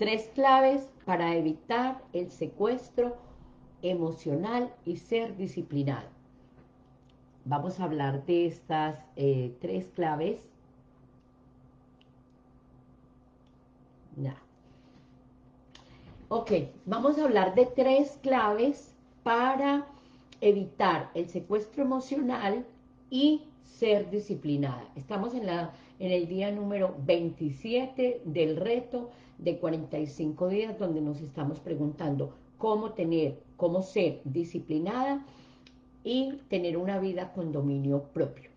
Tres claves para evitar el secuestro emocional y ser disciplinado. Vamos a hablar de estas eh, tres claves. Ok, vamos a hablar de tres claves para evitar el secuestro emocional y ser disciplinada. Estamos en, la, en el día número 27 del reto de 45 días donde nos estamos preguntando cómo tener, cómo ser disciplinada y tener una vida con dominio propio.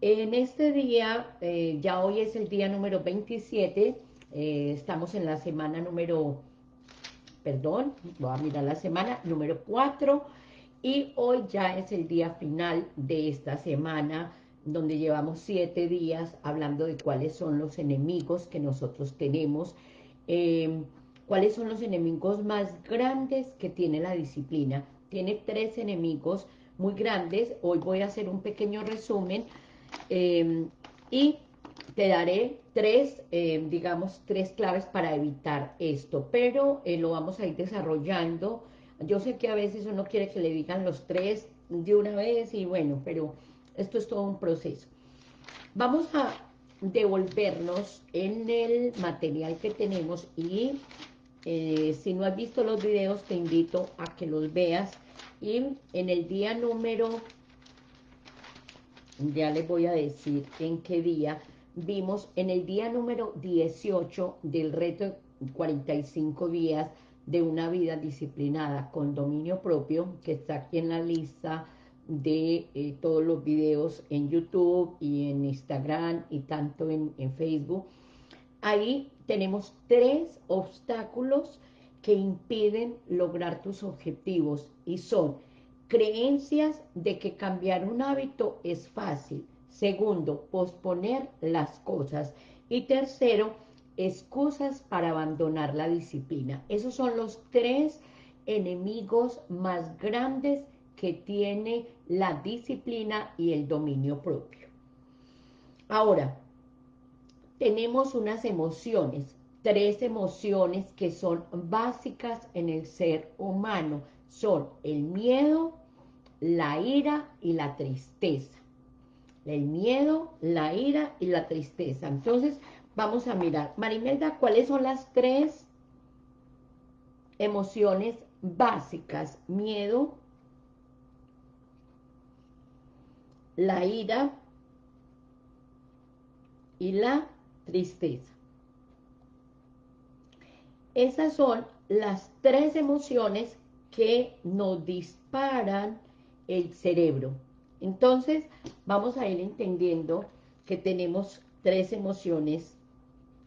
En este día, eh, ya hoy es el día número 27, eh, estamos en la semana número, perdón, voy a mirar la semana número 4, y hoy ya es el día final de esta semana, donde llevamos siete días hablando de cuáles son los enemigos que nosotros tenemos, eh, cuáles son los enemigos más grandes que tiene la disciplina. Tiene tres enemigos muy grandes, hoy voy a hacer un pequeño resumen, eh, y te daré tres, eh, digamos, tres claves para evitar esto, pero lo vamos a ir desarrollando yo sé que a veces uno quiere que le digan los tres de una vez y bueno, pero esto es todo un proceso. Vamos a devolvernos en el material que tenemos y eh, si no has visto los videos te invito a que los veas y en el día número, ya les voy a decir en qué día, vimos en el día número 18 del reto 45 días de una vida disciplinada con dominio propio, que está aquí en la lista de eh, todos los videos en YouTube y en Instagram y tanto en, en Facebook. Ahí tenemos tres obstáculos que impiden lograr tus objetivos y son creencias de que cambiar un hábito es fácil. Segundo, posponer las cosas. Y tercero, excusas para abandonar la disciplina. Esos son los tres enemigos más grandes que tiene la disciplina y el dominio propio. Ahora, tenemos unas emociones, tres emociones que son básicas en el ser humano. Son el miedo, la ira y la tristeza. El miedo, la ira y la tristeza. Entonces, Vamos a mirar. Marimelda, ¿cuáles son las tres emociones básicas? Miedo, la ira y la tristeza. Esas son las tres emociones que nos disparan el cerebro. Entonces, vamos a ir entendiendo que tenemos tres emociones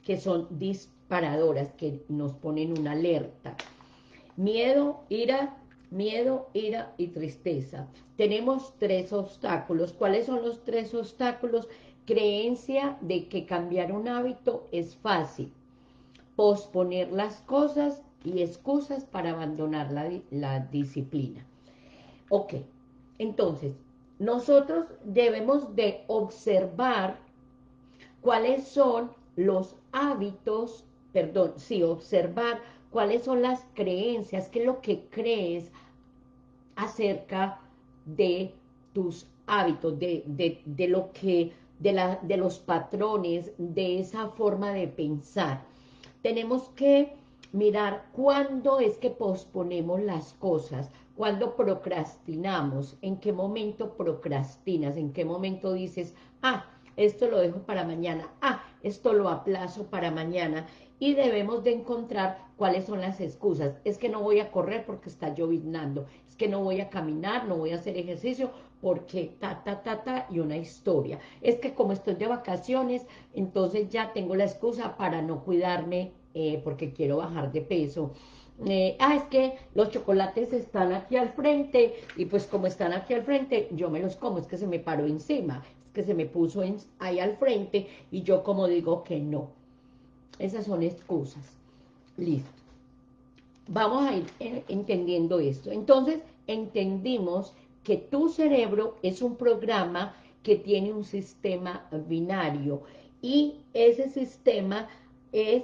que son disparadoras, que nos ponen una alerta. Miedo, ira, miedo, ira y tristeza. Tenemos tres obstáculos. ¿Cuáles son los tres obstáculos? Creencia de que cambiar un hábito es fácil. Posponer las cosas y excusas para abandonar la, la disciplina. Ok, entonces, nosotros debemos de observar cuáles son los hábitos, perdón, sí, observar cuáles son las creencias, qué es lo que crees acerca de tus hábitos, de, de, lo que, de, la, de los patrones, de esa forma de pensar. Tenemos que mirar cuándo es que posponemos las cosas, cuándo procrastinamos, en qué momento procrastinas, en qué momento dices, ah, esto lo dejo para mañana, ah, esto lo aplazo para mañana, y debemos de encontrar cuáles son las excusas. Es que no voy a correr porque está lloviznando, es que no voy a caminar, no voy a hacer ejercicio porque ta, ta, ta, ta, y una historia. Es que como estoy de vacaciones, entonces ya tengo la excusa para no cuidarme eh, porque quiero bajar de peso. Eh, ah, es que los chocolates están aquí al frente, y pues como están aquí al frente, yo me los como, es que se me paró encima, que se me puso ahí al frente y yo como digo que no. Esas son excusas. Listo. Vamos a ir entendiendo esto. Entonces, entendimos que tu cerebro es un programa que tiene un sistema binario y ese sistema es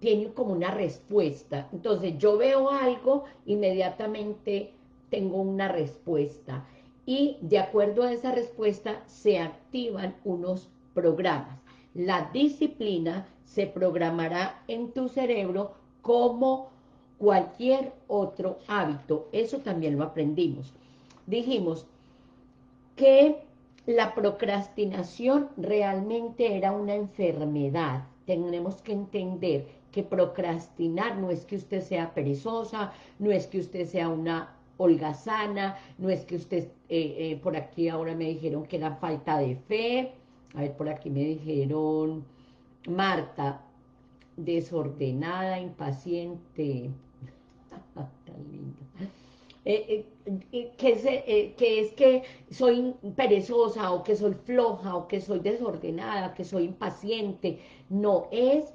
tiene como una respuesta. Entonces yo veo algo, inmediatamente tengo una respuesta. Y de acuerdo a esa respuesta se activan unos programas. La disciplina se programará en tu cerebro como cualquier otro hábito. Eso también lo aprendimos. Dijimos que la procrastinación realmente era una enfermedad. Tenemos que entender que procrastinar no es que usted sea perezosa, no es que usted sea una holgazana, no es que usted, eh, eh, por aquí ahora me dijeron que era falta de fe, a ver, por aquí me dijeron, Marta, desordenada, impaciente, tan lindo. Eh, eh, que, es, eh, que es que soy perezosa o que soy floja o que soy desordenada, que soy impaciente. No, es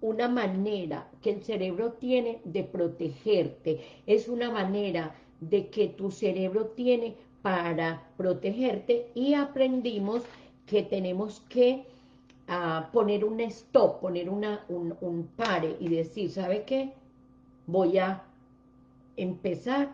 una manera que el cerebro tiene de protegerte. Es una manera de que tu cerebro tiene para protegerte y aprendimos que tenemos que ah, poner un stop, poner una, un, un pare y decir, ¿sabe qué? Voy a empezar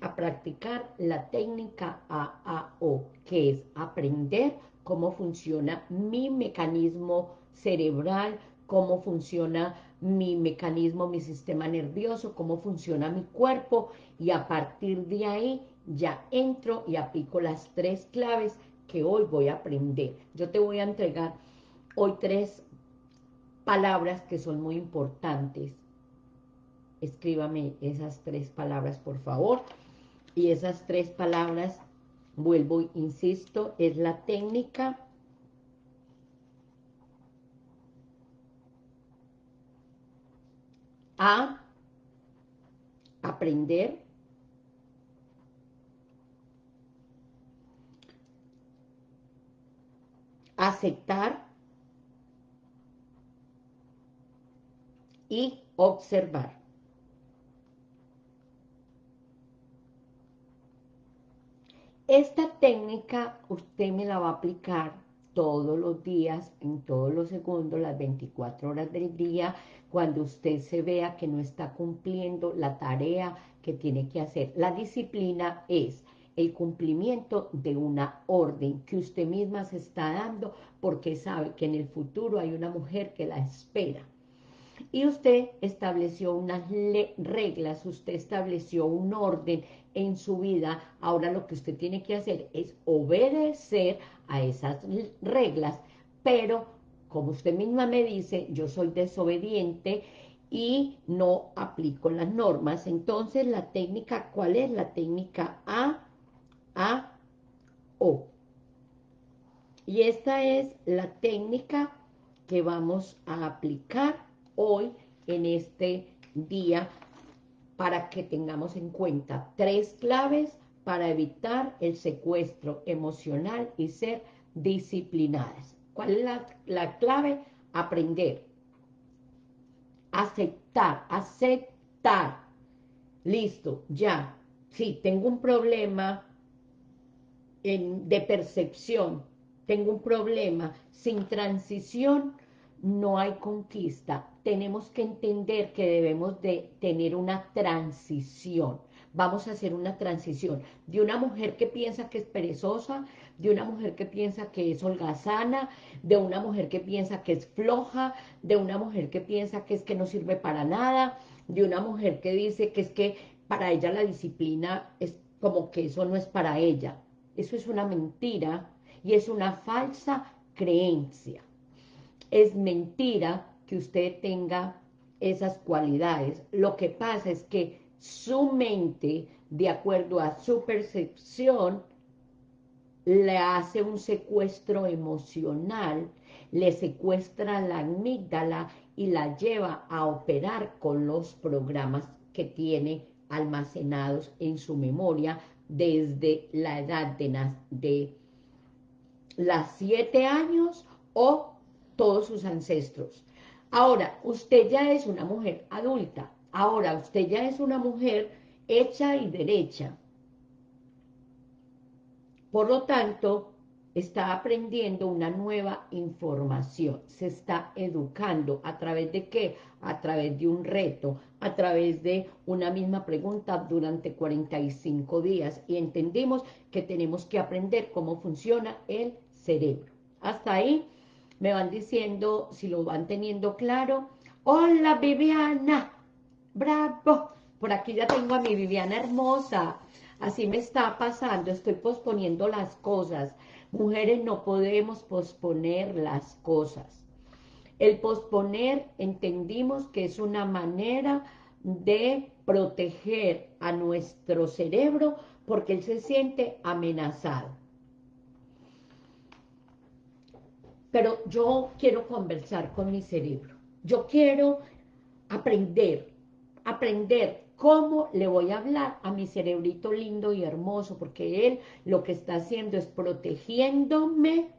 a practicar la técnica AAO, que es aprender cómo funciona mi mecanismo cerebral, cómo funciona mi mecanismo, mi sistema nervioso, cómo funciona mi cuerpo, y a partir de ahí ya entro y aplico las tres claves que hoy voy a aprender. Yo te voy a entregar hoy tres palabras que son muy importantes. Escríbame esas tres palabras, por favor. Y esas tres palabras, vuelvo, insisto, es la técnica a aprender aceptar y observar. Esta técnica usted me la va a aplicar todos los días, en todos los segundos, las 24 horas del día, cuando usted se vea que no está cumpliendo la tarea que tiene que hacer. La disciplina es el cumplimiento de una orden que usted misma se está dando porque sabe que en el futuro hay una mujer que la espera. Y usted estableció unas reglas, usted estableció un orden en su vida, ahora lo que usted tiene que hacer es obedecer a esas reglas, pero como usted misma me dice, yo soy desobediente y no aplico las normas. Entonces, la técnica, ¿cuál es? La técnica A, A, O. Y esta es la técnica que vamos a aplicar hoy en este día para que tengamos en cuenta tres claves para evitar el secuestro emocional y ser disciplinadas. ¿Cuál es la, clave? Aprender. Aceptar, aceptar. Listo, ya. Sí, tengo un problema de percepción, tengo un problema sin transición, no hay conquista. Tenemos que entender que debemos de tener una transición. Vamos a hacer una transición de una mujer que piensa que es perezosa, de una mujer que piensa que es holgazana, de una mujer que piensa que es floja, de una mujer que piensa que es que no sirve para nada, de una mujer que dice que es que para ella la disciplina es como que eso no es para ella. Eso es una mentira y es una falsa creencia. Es mentira que usted tenga esas cualidades. Lo que pasa es que su mente, de acuerdo a su percepción, le hace un secuestro emocional, le secuestra la amígdala y la lleva a operar con los programas que tiene almacenados en su memoria desde la edad de, de las siete años o todos sus ancestros. Ahora, usted ya es una mujer adulta, ahora usted ya es una mujer hecha y derecha. Por lo tanto, está aprendiendo una nueva información, se está educando, ¿a través de qué? A través de un reto, a través de una misma pregunta durante 45 días y entendimos que tenemos que aprender cómo funciona el cerebro. Hasta ahí me van diciendo, si lo van teniendo claro, hola Viviana, bravo, por aquí ya tengo a mi Viviana hermosa, así me está pasando, estoy posponiendo las cosas, Mujeres no podemos posponer las cosas. El posponer entendimos que es una manera de proteger a nuestro cerebro porque él se siente amenazado. Pero yo quiero conversar con mi cerebro. Yo quiero aprender, aprender ¿Cómo le voy a hablar a mi cerebrito lindo y hermoso? Porque él lo que está haciendo es protegiéndome,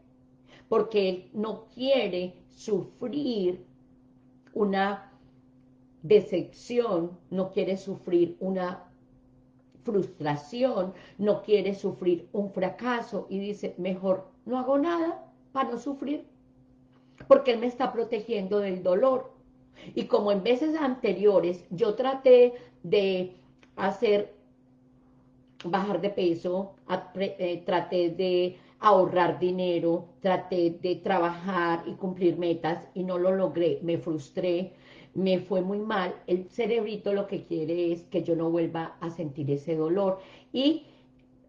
porque él no quiere sufrir una decepción, no quiere sufrir una frustración, no quiere sufrir un fracaso y dice, mejor no hago nada para no sufrir, porque él me está protegiendo del dolor. Y como en veces anteriores yo traté de hacer, bajar de peso, eh, traté de ahorrar dinero, traté de trabajar y cumplir metas y no lo logré, me frustré, me fue muy mal, el cerebrito lo que quiere es que yo no vuelva a sentir ese dolor y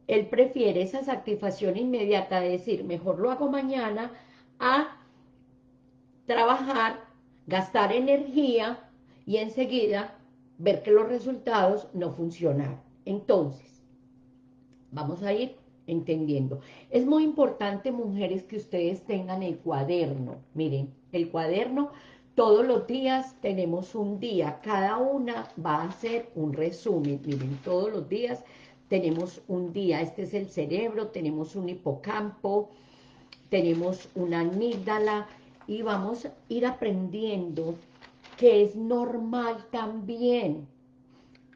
él prefiere esa satisfacción inmediata de decir, mejor lo hago mañana, a trabajar, gastar energía y enseguida ver que los resultados no funcionaron. Entonces, vamos a ir entendiendo. Es muy importante, mujeres, que ustedes tengan el cuaderno. Miren, el cuaderno, todos los días tenemos un día. Cada una va a hacer un resumen. Miren, todos los días tenemos un día. Este es el cerebro, tenemos un hipocampo, tenemos una amígdala y vamos a ir aprendiendo que es normal también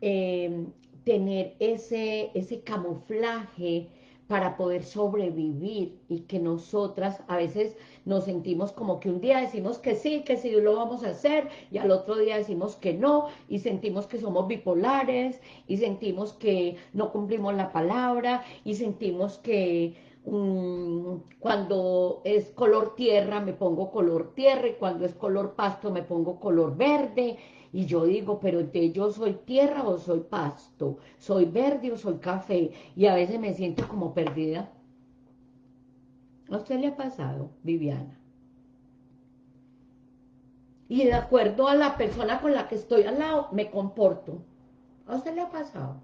em, tener ese, ese camuflaje para poder sobrevivir y que nosotras a veces nos sentimos como que un día decimos que sí, que sí lo vamos a hacer y al otro día decimos que no y sentimos que somos bipolares y sentimos que no cumplimos la palabra y sentimos que cuando es color tierra me pongo color tierra y cuando es color pasto me pongo color verde y yo digo, pero yo soy tierra o soy pasto, soy verde o soy café y a veces me siento como perdida. ¿A usted le ha pasado, Viviana? Y de acuerdo a la persona con la que estoy al lado, me comporto. ¿A usted le ha pasado?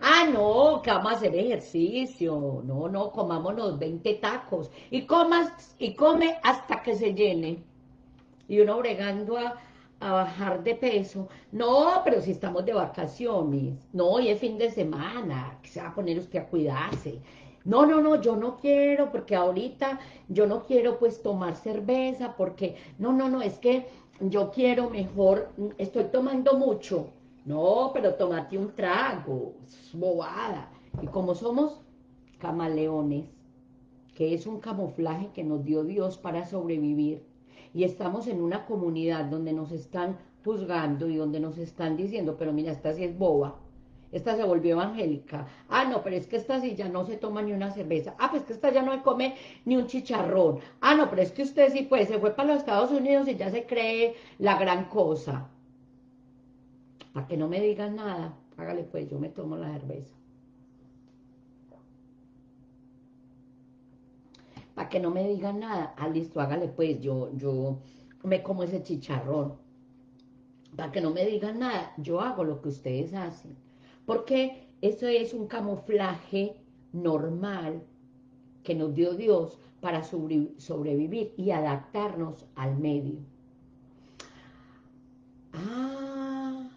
Ah, no, que vamos a hacer ejercicio. No, no, comámonos 20 tacos. Y comas, y come hasta que se llene. Y uno bregando a, a bajar de peso. No, pero si estamos de vacaciones. No, hoy es fin de semana. Que se va a poner usted a cuidarse. No, no, no, yo no quiero, porque ahorita yo no quiero pues tomar cerveza, porque, no, no, no, es que yo quiero mejor, estoy tomando mucho, no, pero tomate un trago, es bobada. Y como somos camaleones, que es un camuflaje que nos dio Dios para sobrevivir, y estamos en una comunidad donde nos están juzgando y donde nos están diciendo, pero mira, esta sí es boba, esta se volvió evangélica, ah, no, pero es que esta sí ya no se toma ni una cerveza, ah, pues que esta ya no come ni un chicharrón, ah, no, pero es que usted sí pues se fue para los Estados Unidos y ya se cree la gran cosa, para que no me digan nada, hágale pues, yo me tomo la cerveza. Para que no me digan nada, ah, listo, hágale pues, yo, yo me como ese chicharrón. Para que no me digan nada, yo hago lo que ustedes hacen. Porque eso es un camuflaje normal que nos dio Dios para sobrevivir y adaptarnos al medio. Ah,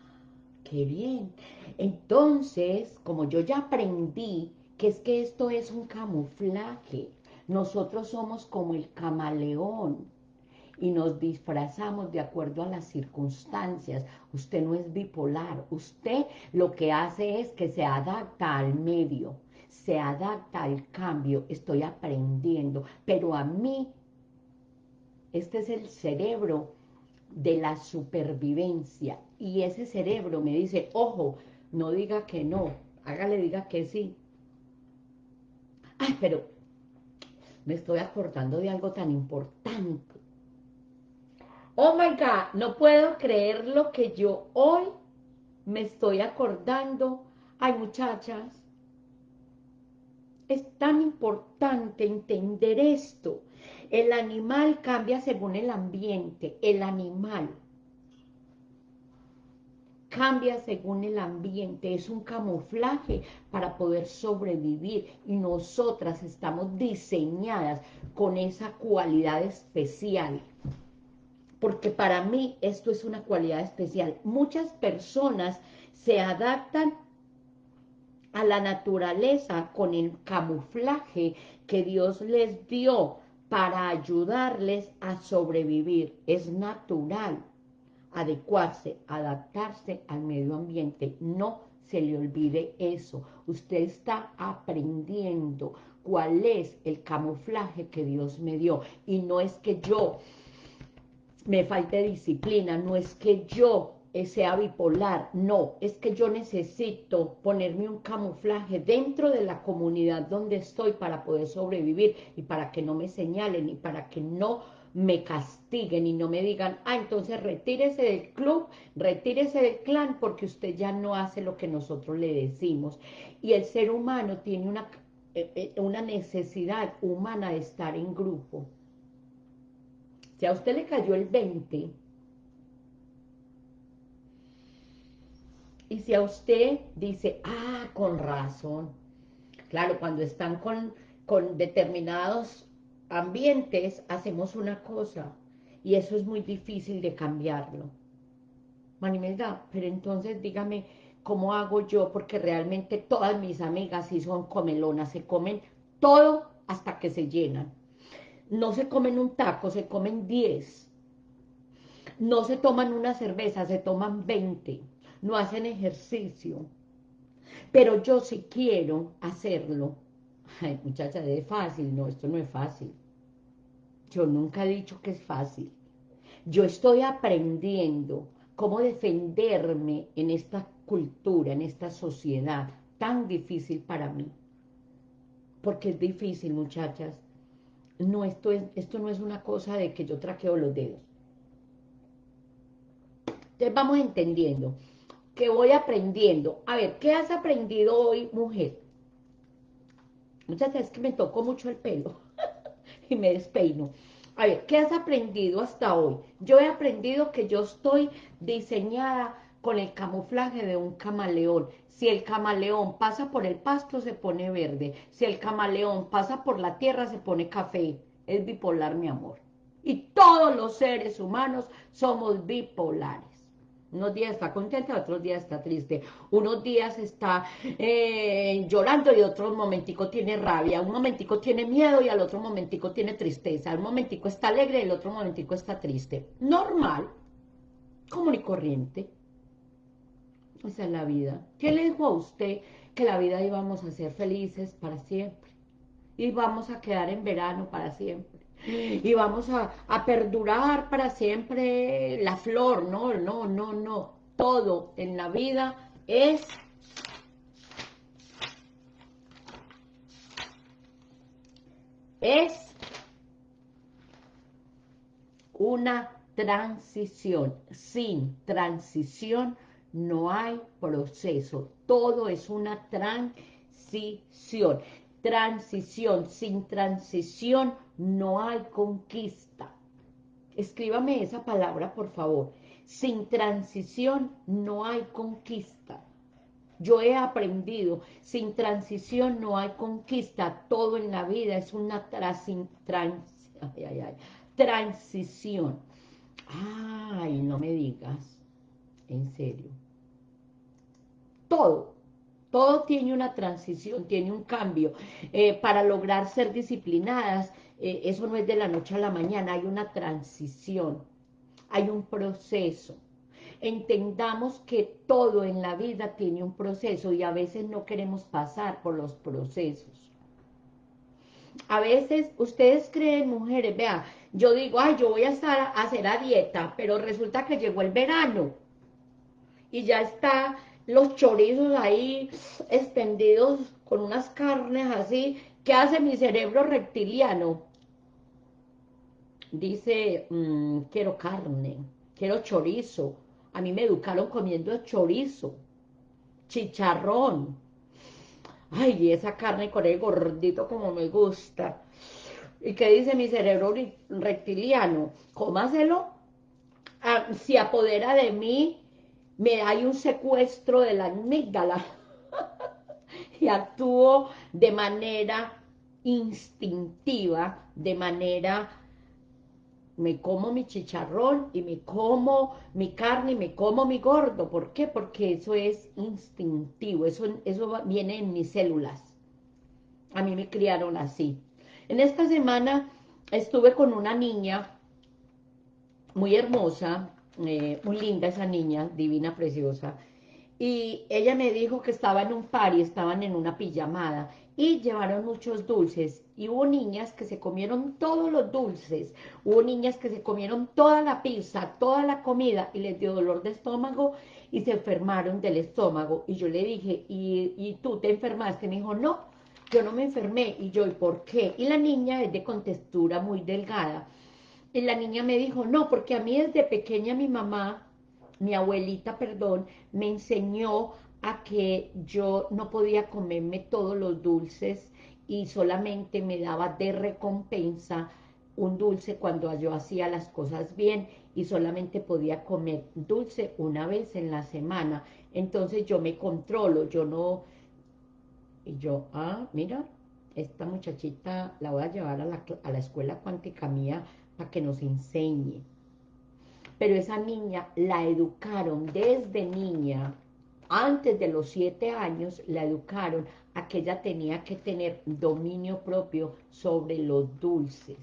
qué bien. Entonces, como yo ya aprendí que es que esto es un camuflaje, nosotros somos como el camaleón y nos disfrazamos de acuerdo a las circunstancias. Usted no es bipolar, usted lo que hace es que se adapta al medio. se adapta al cambio, estoy aprendiendo, pero a mí, este es el cerebro de la supervivencia, y ese cerebro me dice, ojo, no diga que no, hágale, diga que sí. Ay, pero me estoy acordando de algo tan importante. Oh my God, no puedo creer lo que yo hoy me estoy acordando. Ay, muchachas, es tan importante entender esto. El animal cambia según el ambiente, el animal cambia según el ambiente, es un camuflaje para poder sobrevivir y nosotras estamos diseñadas con esa cualidad especial porque para mí esto es una cualidad especial. Muchas personas se adaptan a la naturaleza con el camuflaje que Dios les dio para ayudarles a sobrevivir. Es natural adecuarse, adaptarse al medio ambiente. No se le olvide eso. Usted está aprendiendo cuál es el camuflaje que Dios me dio. Y no es que yo me falte disciplina, no es que yo sea bipolar, no, es que yo necesito ponerme un camuflaje dentro de la comunidad donde estoy para poder sobrevivir y para que no me señalen y para que no me castiguen y no me digan, ah, entonces retírese del club, retírese del clan porque usted ya no hace lo que nosotros le decimos. Y el ser humano tiene una, eh, eh, una necesidad humana de estar en grupo. Si a usted le cayó el 20, y si a usted dice, ah, con razón, claro, cuando están con, con determinados ambientes hacemos una cosa y eso es muy difícil de cambiarlo. Manimelda, pero entonces dígame, ¿cómo hago yo? Porque realmente todas mis amigas sí son comelonas, se comen todo hasta que se llenan. No se comen un taco, se comen 10. No se toman una cerveza, se toman 20. No hacen ejercicio. Pero yo sí quiero hacerlo Ay, muchacha, es fácil. No, esto no es fácil. Yo nunca he dicho que es fácil. Yo estoy aprendiendo cómo defenderme en esta cultura, en esta sociedad tan difícil para mí. Porque es difícil, muchachas. No, esto, es, esto no es una cosa de que yo traqueo los dedos. Entonces vamos entendiendo, que voy aprendiendo. A ver, ¿qué has aprendido hoy, mujer? Muchas veces que me tocó mucho el pelo y me despeino. A ver, ¿qué has aprendido hasta hoy? Yo he aprendido que yo estoy diseñada con el camuflaje de un camaleón. Si el camaleón pasa por el pasto, se pone verde. Si el camaleón pasa por la tierra, se pone café. Es bipolar, mi amor. Y todos los seres humanos somos bipolares. Unos días está contenta, otros días está triste. Unos días está eh, llorando y otro momentico tiene rabia. Un momentico tiene miedo y al otro momentico tiene tristeza. Un momentico está alegre y el otro momentico está triste. Normal, común y corriente. Esa es la vida. ¿Quién le dijo a usted que la vida íbamos a ser felices para siempre? Y vamos a quedar en verano para siempre y vamos a, perdurar para siempre la flor, no, no, no, no, todo en la vida es es una transición. Sin transición no hay proceso. Todo es una transición. Transición. Sin transición no hay conquista. Escríbame esa palabra, por favor. Sin transición no hay conquista. Yo he aprendido, sin transición no hay conquista. Todo en la vida es una transición. Ay, no me digas. En serio. Todo. Todo tiene una transición, tiene un cambio. Eh, para lograr ser disciplinadas, eh, eso no es de la noche a la mañana, hay una transición, hay un proceso. entendamos que todo en la vida tiene un proceso y a veces no queremos pasar por los procesos. A veces ustedes creen, mujeres, vean, yo digo, ay, yo voy a estar a hacer a dieta, pero resulta que llegó el verano y ya está los chorizos ahí extendidos con unas carnes así. ¿Qué hace mi cerebro reptiliano? Dice, mm, quiero carne, quiero chorizo. A mí me educaron comiendo chorizo, chicharrón. Ay, esa carne con el gordito como me gusta. ¿Y qué dice mi cerebro reptiliano? Cómaselo. Ah, si apodera de mí, me hay un secuestro de la amígdala. y actúo de manera instintiva, de manera me como mi chicharrón y me como mi carne y me como mi gordo. ¿Por qué? Porque eso es instintivo, eso, eso viene en mis células. A mí me criaron así. En esta semana estuve con una niña muy hermosa, eh, muy linda esa niña, divina, preciosa, y ella me dijo que estaba en un y estaban en una pijamada, y llevaron muchos dulces, y hubo niñas que se comieron todos los dulces, hubo niñas que se comieron toda la pizza, toda la comida, y les dio dolor de estómago, y se enfermaron del estómago, y yo le dije, ¿y, y tú te enfermaste? Me dijo, no, yo no me enfermé, y yo, ¿y por qué? Y la niña es de contextura muy delgada, y la niña me dijo, no, porque a mí desde pequeña mi mamá, mi abuelita, perdón, me enseñó a que yo no podía comerme todos los dulces y solamente me daba de recompensa un dulce cuando yo hacía las cosas bien y solamente podía comer dulce una vez en la semana. Entonces yo me controlo, yo no, y yo, ah, mira, esta muchachita la voy a llevar a la, a la escuela cuántica mía para que nos enseñe. Pero esa niña la educaron desde niña, antes de los siete años, la educaron a que ella tenía que tener dominio propio sobre los dulces.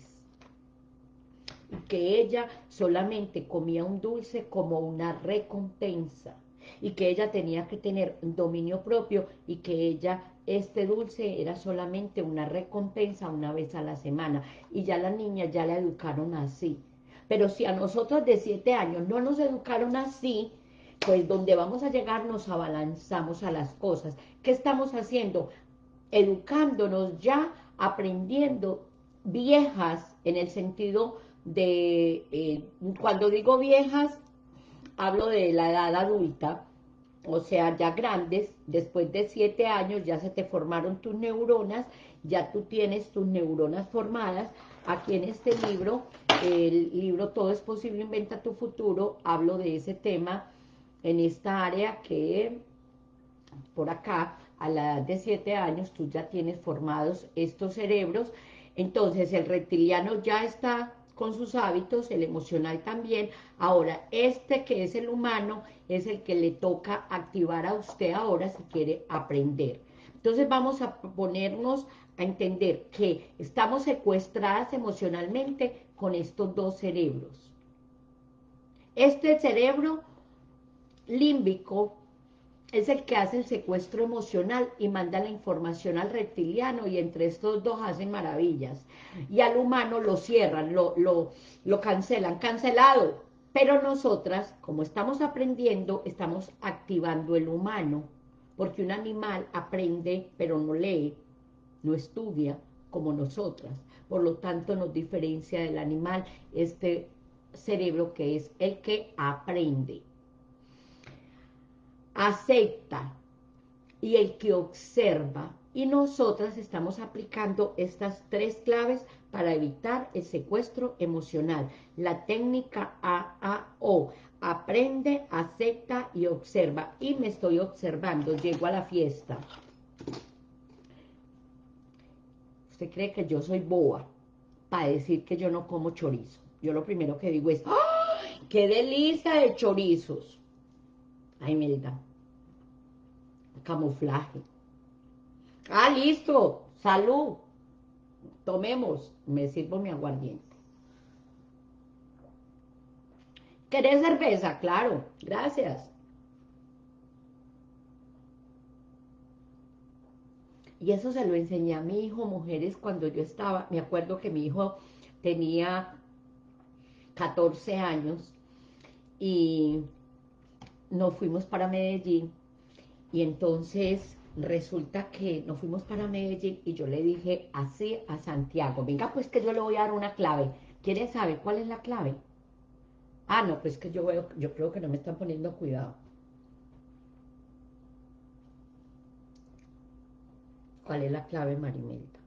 Que ella solamente comía un dulce como una recompensa y que ella tenía que tener dominio propio y que ella, este dulce era solamente una recompensa una vez a la semana y ya la niña ya la educaron así. Pero si a nosotros de siete años no nos educaron así, pues donde vamos a llegar nos abalanzamos a las cosas. ¿Qué estamos haciendo? Educándonos ya, aprendiendo viejas en el sentido de, eh, cuando digo viejas, hablo de la edad adulta, o sea, ya grandes, después de siete años ya se te formaron tus neuronas, ya tú tienes tus neuronas formadas. Aquí en este libro, el libro Todo es posible, inventa tu futuro, hablo de ese tema en esta área que por acá, a la edad de siete años, tú ya tienes formados estos cerebros. Entonces, el reptiliano ya está con sus hábitos, el emocional también. Ahora, este que es el humano, es el que le toca activar a usted ahora si quiere aprender. Entonces vamos a ponernos a entender que estamos secuestradas emocionalmente con estos dos cerebros. Este cerebro límbico es el que hace el secuestro emocional y manda la información al reptiliano y entre estos dos hacen maravillas. Y al humano lo cierran, lo, lo, lo cancelan, cancelado. Pero nosotras, como estamos aprendiendo, estamos activando el humano, porque un animal aprende pero no lee, no estudia como nosotras. Por lo tanto, nos diferencia del animal este cerebro que es el que aprende acepta y el que observa. Y nosotras estamos aplicando estas tres claves para evitar el secuestro emocional. La técnica AAO, aprende, acepta y observa. Y me estoy observando, llego a la fiesta. Usted cree que yo soy boa para decir que yo no como chorizo. Yo lo primero que digo es, ¡ay, qué delicia de chorizos! Ay, Melda. Camuflaje. Ah, listo. Salud. Tomemos. Me sirvo mi aguardiente. ¿Querés cerveza? Claro, gracias. Y eso se lo enseñé a mi hijo, mujeres, cuando yo estaba, me acuerdo que mi hijo tenía 14 años y nos fuimos para Medellín y entonces resulta que nos fuimos para Medellín y yo le dije así a Santiago, venga pues que yo le voy a dar una clave, ¿quiere saber cuál es la clave? Ah, no, pues que yo veo, yo creo que no me están poniendo cuidado. ¿Cuál es la clave, Marimelda?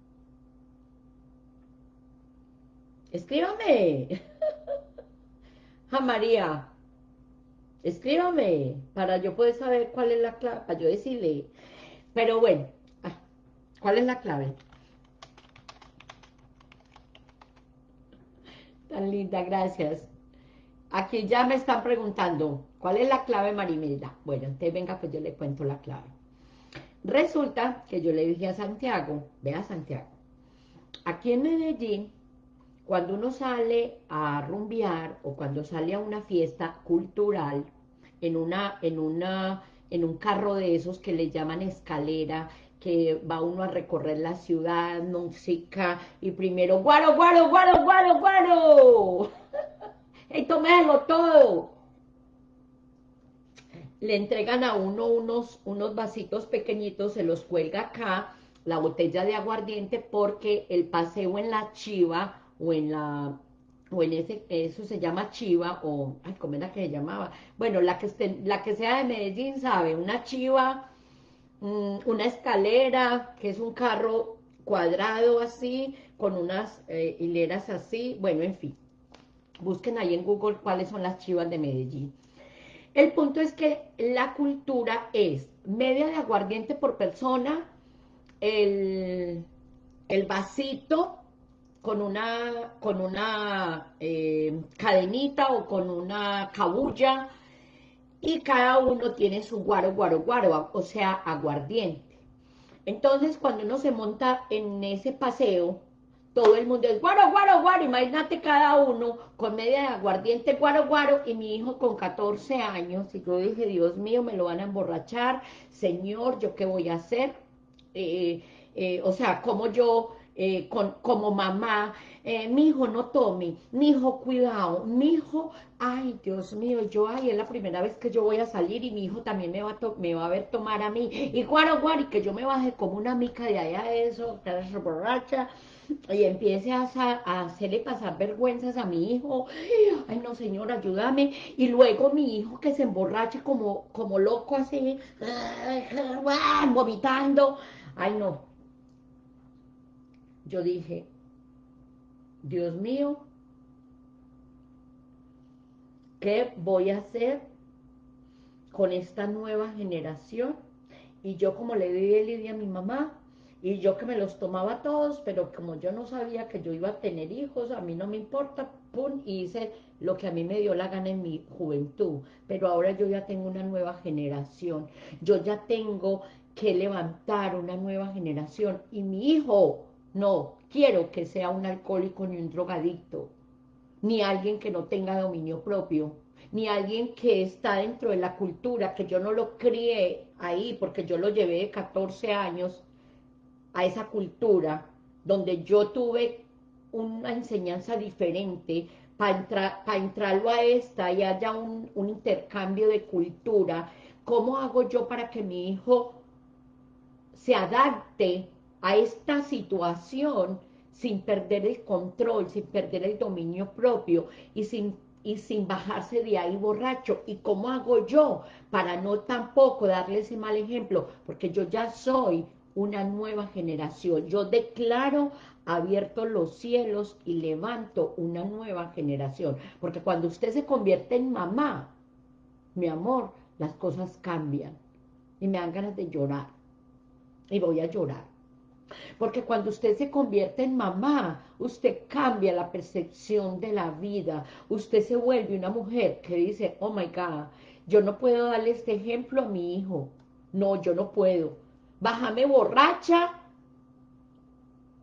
Escríbame. a María. Escríbame para yo poder saber cuál es la clave, para yo decirle. Pero bueno, ah, ¿cuál es la clave? Tan linda, gracias. Aquí ya me están preguntando, ¿cuál es la clave, Marimelda? Bueno, entonces venga, pues yo le cuento la clave. Resulta que yo le dije a Santiago, vea Santiago, aquí en Medellín, cuando uno sale a rumbear o cuando sale a una fiesta cultural, en, una, en, una, en un carro de esos que le llaman escalera, que va uno a recorrer la ciudad, música, y primero, guaro, guaro, guaro, guaro, guaro, y tómelo todo, le entregan a uno unos, unos vasitos pequeñitos, se los cuelga acá, la botella de aguardiente, porque el paseo en la chiva, o en la, o en ese, eso se llama chiva, o, ay, ¿cómo era que se llamaba? Bueno, la que, esté, la que sea de Medellín sabe, una chiva, mm, una escalera, que es un carro cuadrado así, con unas eh, hileras así, bueno, en fin. Busquen ahí en Google cuáles son las chivas de Medellín. El punto es que la cultura es media de aguardiente por persona, el, vasito con una, con una eh, cadenita o con una cabulla y cada uno tiene su guaro, guaro, guaro, o sea, aguardiente. Entonces, cuando uno se monta en ese paseo, todo el mundo es guaro, guaro, guaro, imagínate cada uno con media de aguardiente, guaro, guaro, y mi hijo con 14 años, y yo dije, Dios mío, me lo van a emborrachar, Señor, ¿yo qué voy a hacer? Eh, eh, o sea, como yo, eh, con, como mamá, mi hijo no tome, mi hijo cuidado, mi hijo, ay, Dios mío, yo, ay, es la primera vez que yo voy a salir y mi hijo también me va a, me va a ver tomar a mí, y guaro, guaro, y que yo me baje como una mica de allá de eso, borracha, y empiece a, hacerle pasar vergüenzas a mi hijo, ay no señor, ayúdame, y luego mi hijo que se emborrache como, como loco así, vomitando, ay no. Yo dije, Dios mío, ¿qué voy a hacer con esta nueva generación? Y yo como le di el a mi mamá, y yo que me los tomaba todos, pero como yo no sabía que yo iba a tener hijos, a mí no me importa, pum, y hice lo que a mí me dio la gana en mi juventud. Pero ahora yo ya tengo una nueva generación, yo ya tengo que levantar una nueva generación. Y mi hijo, no, quiero que sea un alcohólico ni un drogadicto, ni alguien que no tenga dominio propio, ni alguien que está dentro de la cultura, que yo no lo crié ahí, porque yo lo llevé de 14 años, a esa cultura donde yo tuve una enseñanza diferente para entrar, para entrarlo a esta y haya un, un intercambio de cultura, ¿cómo hago yo para que mi hijo se adapte a esta situación sin perder el control, sin perder el dominio propio y sin, y sin bajarse de ahí borracho. ¿Y cómo hago yo para no tampoco darle ese mal ejemplo? Porque yo ya soy una nueva generación. Yo declaro abiertos los cielos y levanto una nueva generación. Porque cuando usted se convierte en mamá, mi amor, las cosas cambian. Y me dan ganas de llorar. Y voy a llorar. Porque cuando usted se convierte en mamá, usted cambia la percepción de la vida. Usted se vuelve una mujer que dice, oh my God, yo no puedo darle este ejemplo a mi hijo. No, yo no puedo bájame borracha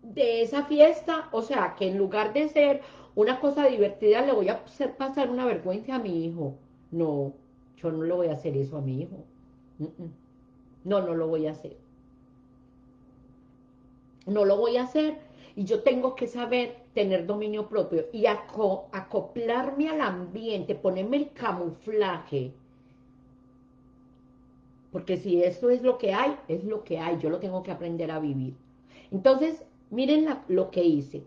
de esa fiesta, o sea, que en lugar de ser una cosa divertida, le voy a hacer pasar una vergüenza a mi hijo. No, yo no le voy a hacer eso a mi hijo. No, no lo voy a hacer. No lo voy a hacer y yo tengo que saber tener dominio propio y acoplarme al ambiente, ponerme el camuflaje. Porque si esto es lo que hay, es lo que hay, yo lo tengo que aprender a vivir. Entonces, miren lo que hice.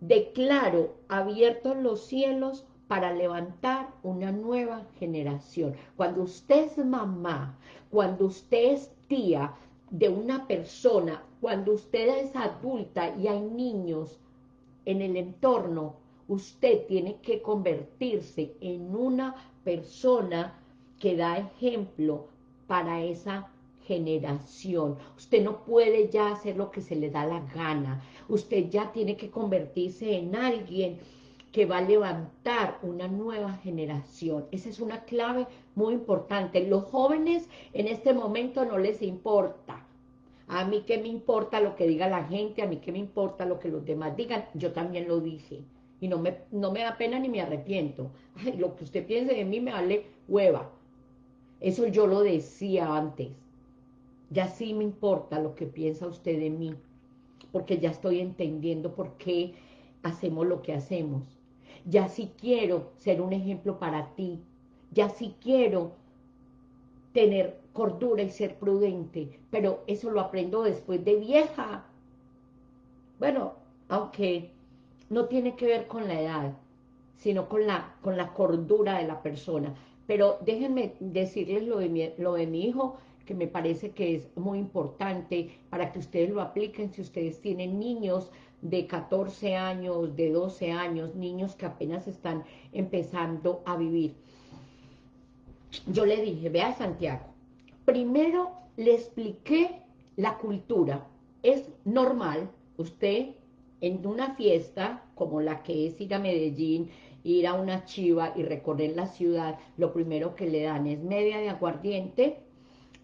Declaro abiertos los cielos para levantar una nueva generación. Cuando usted es mamá, cuando usted es tía de una persona, cuando usted es adulta y hay niños en el entorno, usted tiene que convertirse en una persona que da ejemplo para esa generación. Usted no puede ya hacer lo que se le da la gana. Usted ya tiene que convertirse en alguien que va a levantar una nueva generación. Esa es una clave muy importante. Los jóvenes en este momento no les importa. A mí qué me importa lo que diga la gente, a mí qué me importa lo que los demás digan. Yo también lo dije. Y no me, no me da pena ni me arrepiento. Lo que usted piense de mí me vale hueva. Eso yo lo decía antes. Ya sí me importa lo que piensa usted de mí. Porque ya estoy entendiendo por qué hacemos lo que hacemos ya sí quiero ser un ejemplo para ti, ya sí quiero tener cordura y ser prudente, pero eso lo aprendo después de vieja. Bueno, aunque no tiene que ver con la edad, sino con la, con la cordura de la persona. Pero déjenme decirles lo de, mi, lo de mi hijo, que me parece que es muy importante para que ustedes lo apliquen si ustedes tienen niños de 14 años, de 12 años, niños que apenas están empezando a vivir. Yo le dije, vea Santiago, primero le expliqué la cultura. Es normal, usted en una fiesta como la que es ir a Medellín, ir a una chiva y recorrer la ciudad, lo primero que le dan es media de aguardiente,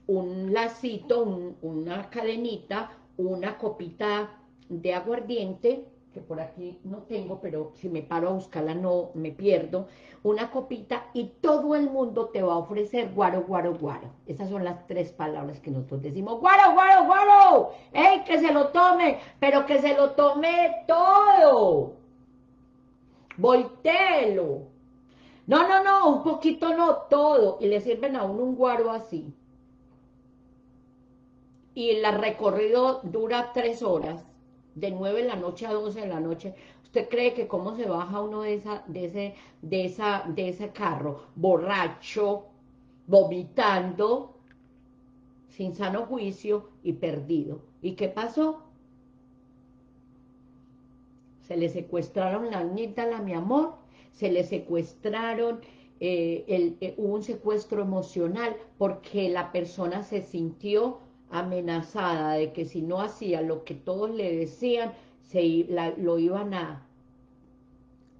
un lacito, una cadenita, una copita de aguardiente, que por aquí no tengo, pero si me paro a buscarla no me pierdo, una copita y todo el mundo te va a ofrecer guaro, guaro, guaro. Esas son las tres palabras que nosotros decimos, guaro, guaro, guaro, ¡ey, que se lo tome! Pero que se lo tome todo. Voltelo. No, no, no, un poquito no, todo. Y le sirven a uno un guaro así. Y el recorrido dura tres horas de 9 de la noche a 12 de la noche, ¿usted cree que cómo se baja uno de, esa, de, ese, de, esa, de ese carro? Borracho, vomitando, sin sano juicio y perdido. ¿Y qué pasó? Se le secuestraron la amígdala, mi amor, se le secuestraron, eh, el, eh, hubo un secuestro emocional porque la persona se sintió amenazada de que si no hacía lo que todos le decían, se, lo iban a...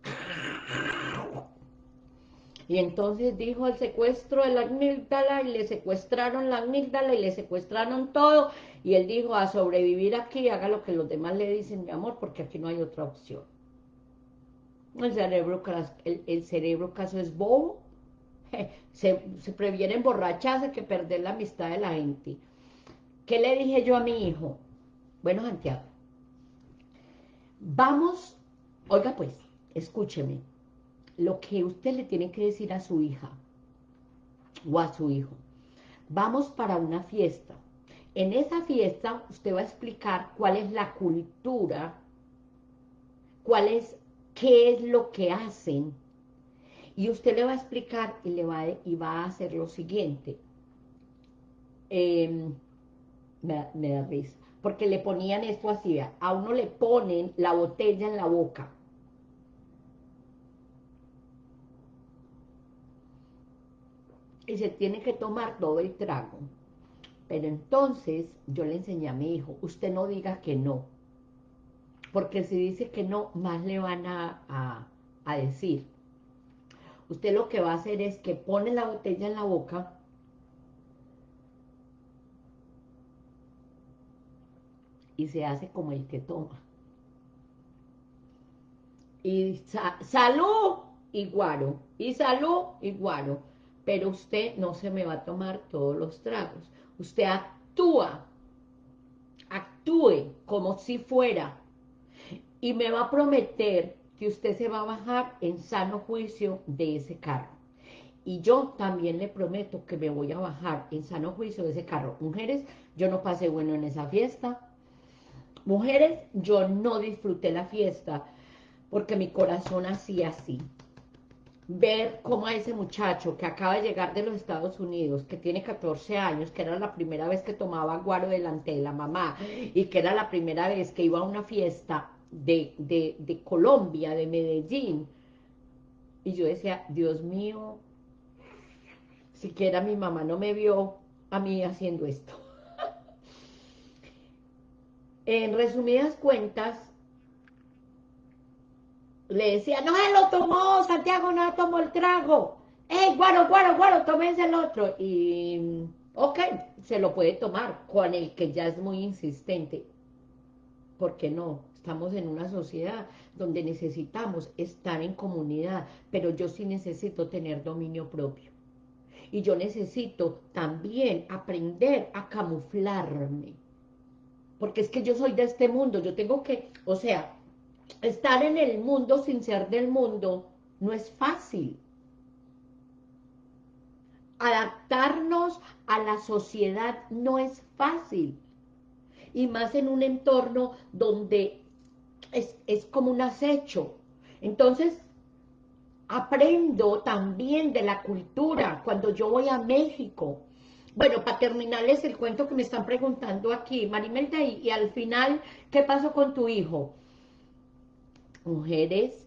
Y entonces dijo el secuestro de la amígdala y le secuestraron la amígdala y le secuestraron todo. Y él dijo, a sobrevivir aquí, haga lo que los demás le dicen, mi amor, porque aquí no hay otra opción. El cerebro, caso es bobo. Se, se previene emborracharse que perder la amistad de la gente. ¿Qué le dije yo a mi hijo? Bueno, Santiago, vamos, oiga pues, escúcheme, lo que usted le tiene que decir a su hija o a su hijo. Vamos para una fiesta. En esa fiesta usted va a explicar cuál es la cultura, cuál es, qué es lo que hacen, y usted le va a explicar y, le va, y va a hacer lo siguiente. Eh, me, da risa, porque le ponían esto así, a uno le ponen la botella en la boca, y se tiene que tomar todo el trago. Pero entonces yo le enseñé a mi hijo, usted no diga que no, porque si dice que no, más le van a, a decir. Usted lo que va a hacer es que pone la botella en la boca y se hace como el que toma. y salud y guaro, y salud y guaro, pero usted no se me va a tomar todos los tragos, usted actúa, actúe como si fuera, y me va a prometer que usted se va a bajar en sano juicio de ese carro. Y yo también le prometo que me voy a bajar en sano juicio de ese carro. Mujeres, yo no pasé bueno en esa fiesta. Mujeres, yo no disfruté la fiesta porque mi corazón hacía así. Ver cómo a ese muchacho que acaba de llegar de los Estados Unidos, que tiene 14 años, que era la primera vez que tomaba guaro delante de la mamá y que era la primera vez que iba a una fiesta de, de, de Colombia, de Medellín, y yo decía, Dios mío, siquiera mi mamá no me vio a mí haciendo esto. en resumidas cuentas, le decía, no se lo tomó, Santiago no tomó el trago. ¡Ey, guaro, guaro, guaro, tómense el otro! Y, ok, se lo puede tomar con el que ya es muy insistente. ¿Por qué no? Estamos en una sociedad donde necesitamos estar en comunidad, pero yo sí necesito tener dominio propio y yo necesito también aprender a camuflarme. Porque es que yo soy de este mundo, yo tengo que, o sea, estar en el mundo sin ser del mundo no es fácil. Adaptarnos a la sociedad no es fácil. Y más en un entorno donde es, es como un acecho. Entonces, aprendo también de la cultura cuando yo voy a México. Bueno, para terminarles el cuento que me están preguntando aquí, Marimelda, y, y al final, ¿qué pasó con tu hijo? Mujeres,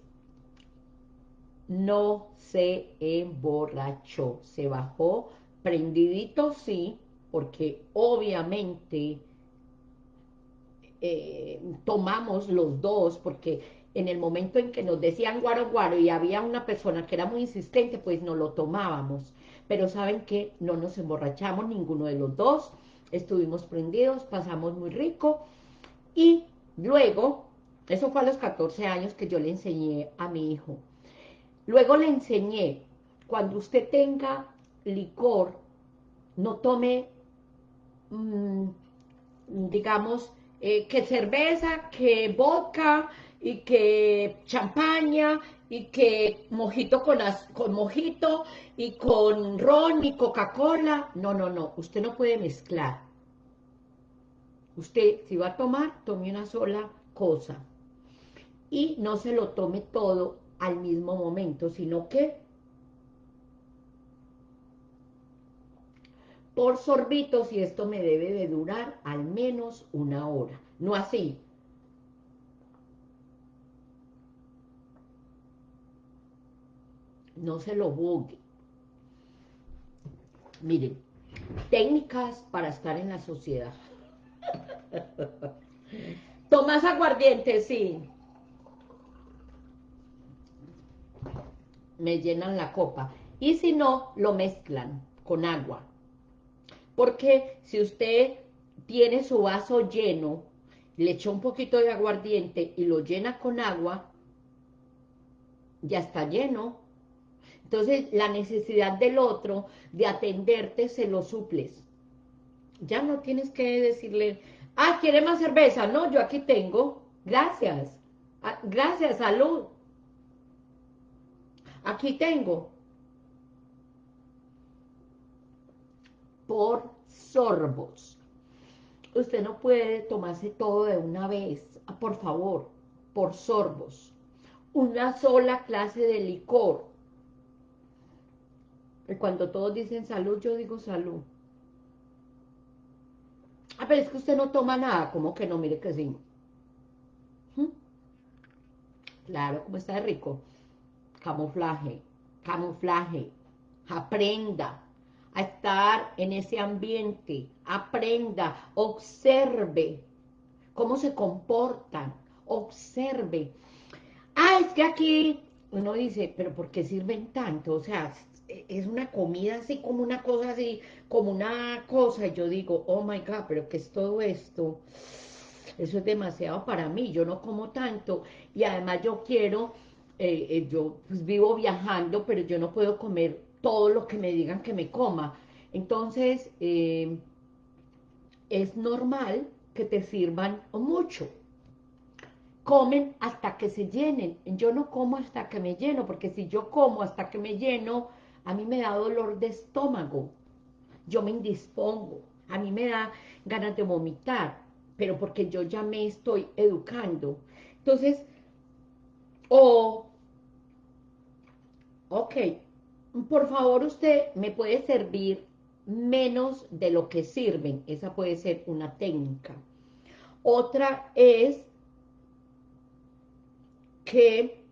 no se emborrachó, se bajó prendidito, sí, porque obviamente eh, tomamos los dos, porque en el momento en que nos decían guaro guaro y había una persona que era muy insistente, pues no lo tomábamos. Pero saben que no nos emborrachamos ninguno de los dos, estuvimos prendidos, pasamos muy rico y luego, eso fue a los 14 años que yo le enseñé a mi hijo. Luego le enseñé, cuando usted tenga licor, no tome, mm, digamos, eh, que cerveza, que vodka, y que champaña, y que mojito con, con mojito, y con ron y Coca-Cola. No, no, no, usted no puede mezclar. Usted, si va a tomar, tome una sola cosa. Y no se lo tome todo al mismo momento, sino que por sorbitos y esto me debe de durar al menos una hora. No así, no se lo bugue. Miren, técnicas para estar en la sociedad. Tomás aguardiente, sí. Me llenan la copa. Y si no, lo mezclan con agua. Porque si usted tiene su vaso lleno, le echa un poquito de aguardiente y lo llena con agua, ya está lleno, entonces, la necesidad del otro de atenderte se lo suples. Ya no tienes que decirle, ah, ¿quiere más cerveza? No, yo aquí tengo. Gracias. Ah, gracias, salud. Aquí tengo. Por sorbos. Usted no puede tomarse todo de una vez. Ah, por favor, por sorbos. Una sola clase de licor cuando todos dicen salud, yo digo salud. Ah, pero es que usted no toma nada, como que no? Mire que sí. ¿Mm? Claro, como está de rico. Camuflaje, camuflaje. Aprenda a estar en ese ambiente. Aprenda, observe cómo se comportan. Observe. Ah, es que aquí uno dice, pero ¿por qué sirven tanto? O sea, es una comida así como una cosa así, como una cosa, y yo digo, oh my God, pero ¿qué es todo esto? Eso es demasiado para mí, yo no como tanto, y además yo quiero eh, eh, yo pues, vivo viajando, pero yo no puedo comer todo lo que me digan que me coma. Entonces, eh, es normal que te sirvan mucho. Comen hasta que se llenen. Yo no como hasta que me lleno, porque si yo como hasta que me lleno, a mí me da dolor de estómago. Yo me indispongo. A mí me da ganas de vomitar, pero porque yo ya me estoy educando. Entonces, o, ok, por favor usted me puede servir menos de lo que sirven. Esa puede ser una técnica. Otra es que,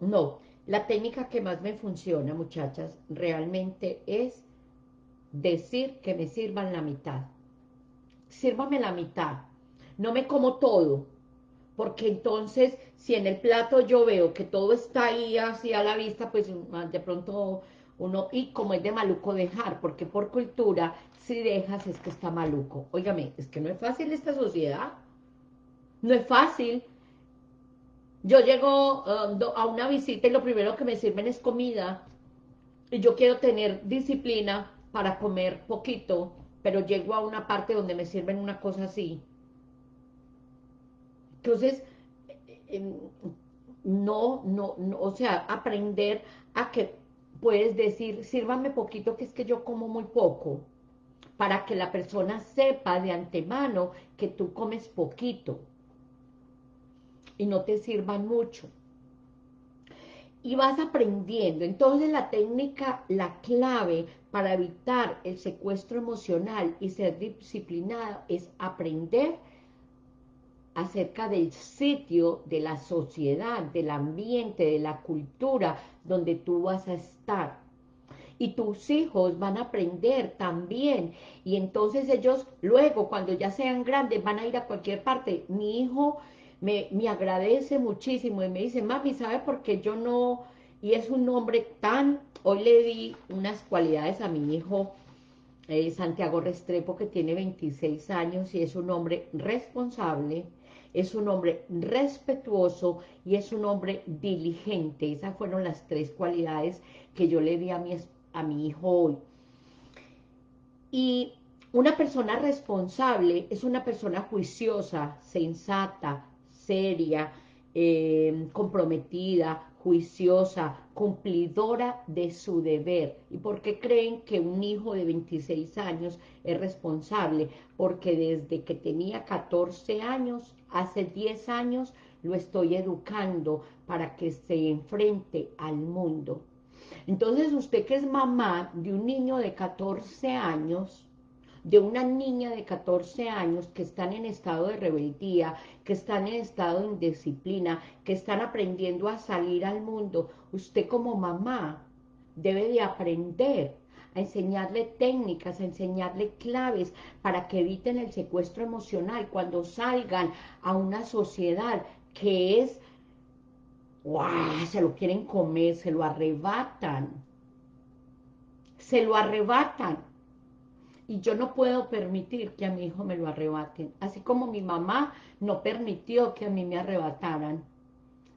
no, la técnica que más me funciona, muchachas, realmente es decir que me sirvan la mitad. Sírvame la mitad. No me como todo, porque entonces, si en el plato yo veo que todo está ahí así a la vista, pues de pronto uno, y como es de maluco dejar, porque por cultura, si dejas es que está maluco. Óigame, es que no es fácil esta sociedad. No es fácil. Yo llego uh, a una visita y lo primero que me sirven es comida. Y yo quiero tener disciplina para comer poquito, pero llego a una parte donde me sirven una cosa así. Entonces, no, no, no, o sea, aprender a que puedes decir, sírvame poquito, que es que yo como muy poco, para que la persona sepa de antemano que tú comes poquito y no te sirvan mucho. Y vas aprendiendo. Entonces la técnica, la clave para evitar el secuestro emocional y ser disciplinado es aprender acerca del sitio, de la sociedad, del ambiente, de la cultura donde tú vas a estar. Y tus hijos van a aprender también. Y entonces ellos luego, cuando ya sean grandes, van a ir a cualquier parte. Mi hijo me, me agradece muchísimo y me dice, mami, ¿sabe por qué yo no...? Y es un hombre tan... Hoy le di unas cualidades a mi hijo eh, Santiago Restrepo, que tiene 26 años y es un hombre responsable, es un hombre respetuoso y es un hombre diligente. Esas fueron las tres cualidades que yo le di a mi, a mi hijo hoy. Y una persona responsable es una persona juiciosa, sensata, seria, eh, comprometida, juiciosa, cumplidora de su deber. ¿Y por qué creen que un hijo de 26 años es responsable? Porque desde que tenía 14 años, hace 10 años, lo estoy educando para que se enfrente al mundo. Entonces, usted que es mamá de un niño de 14 años, de una niña de 14 años que están en estado de rebeldía, que están en estado de indisciplina, que están aprendiendo a salir al mundo, usted como mamá debe de aprender a enseñarle técnicas, a enseñarle claves para que eviten el secuestro emocional cuando salgan a una sociedad que es, ¡guau! se lo quieren comer, se lo arrebatan, se lo arrebatan y yo no puedo permitir que a mi hijo me lo arrebaten, así como mi mamá no permitió que a mí me arrebataran,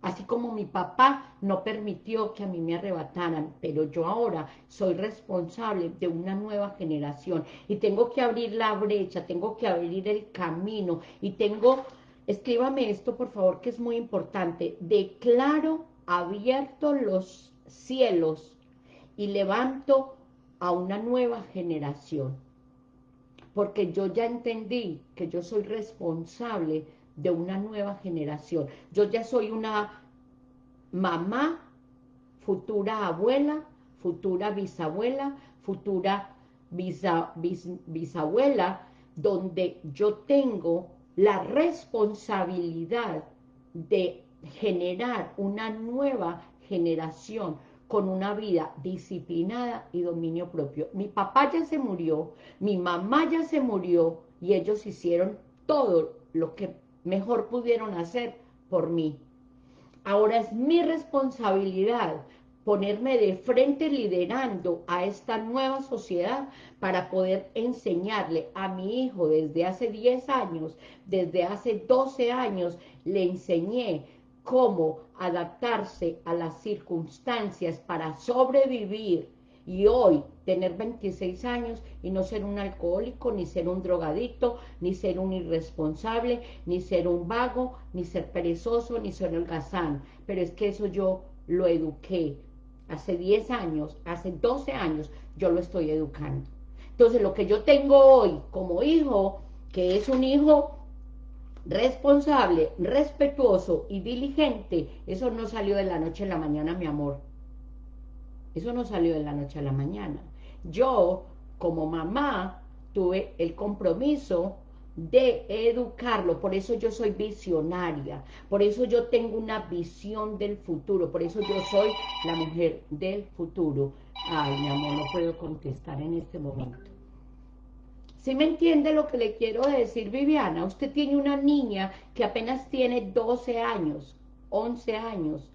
así como mi papá no permitió que a mí me arrebataran, pero yo ahora soy responsable de una nueva generación. Y tengo que abrir la brecha, tengo que abrir el camino. Y tengo, escríbame esto por favor que es muy importante, declaro abierto los cielos y levanto a una nueva generación porque yo ya entendí que yo soy responsable de una nueva generación. Yo ya soy una mamá, futura abuela, futura bisabuela, futura bisabuela, donde yo tengo la responsabilidad de generar una nueva generación con una vida disciplinada y dominio propio. Mi papá ya se murió, mi mamá ya se murió y ellos hicieron todo lo que mejor pudieron hacer por mí. Ahora es mi responsabilidad ponerme de frente liderando a esta nueva sociedad para poder enseñarle a mi hijo desde hace 10 años, desde hace 12 años, le enseñé cómo adaptarse a las circunstancias para sobrevivir y hoy tener 26 años y no ser un alcohólico, ni ser un drogadicto, ni ser un irresponsable, ni ser un vago, ni ser perezoso, ni ser holgazán. Pero es que eso yo lo eduqué. Hace 10 años, hace 12 años, yo lo estoy educando. Entonces, lo que yo tengo hoy como hijo, que es un hijo responsable, respetuoso y diligente, eso no salió de la noche a la mañana, mi amor. Eso no salió de la noche a la mañana. Yo, como mamá, tuve el compromiso de educarlo, por eso yo soy visionaria, por eso yo tengo una visión del futuro, por eso yo soy la mujer del futuro. Ay, mi amor, no puedo contestar en este momento. ¿Sí me entiende lo que le quiero decir, Viviana? Usted tiene una niña que apenas tiene 12 años, 11 años,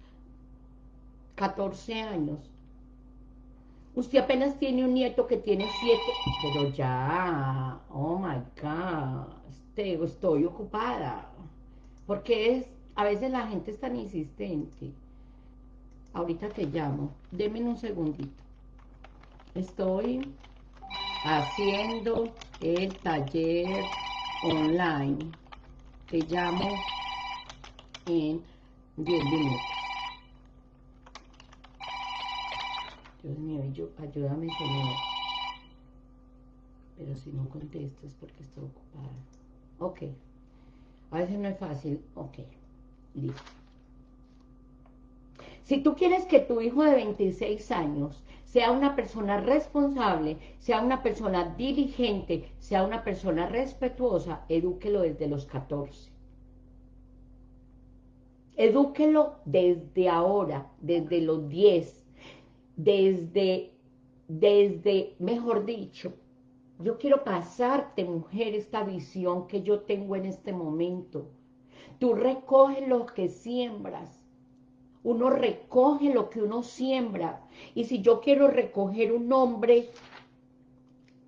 14 años. Usted apenas tiene un nieto que tiene siete, pero ya, oh my God, estoy ocupada. Porque es, a veces la gente es tan insistente. Ahorita te llamo, deme un segundito. Estoy haciendo el taller online. Te llamo en 10 minutos. Dios mío, ayúdame, Señor. Pero si no contesto es porque estoy ocupada. Ok. A veces no es fácil. Ok. Listo. Si tú quieres que tu hijo de 26 años sea una persona responsable, sea una persona diligente, sea una persona respetuosa, edúquelo desde los 14. Edúquelo desde ahora, desde los 10, desde, desde, mejor dicho, yo quiero pasarte, mujer, esta visión que yo tengo en este momento. Tú recoges lo que siembras. Uno recoge lo que uno siembra. Y si yo quiero recoger un hombre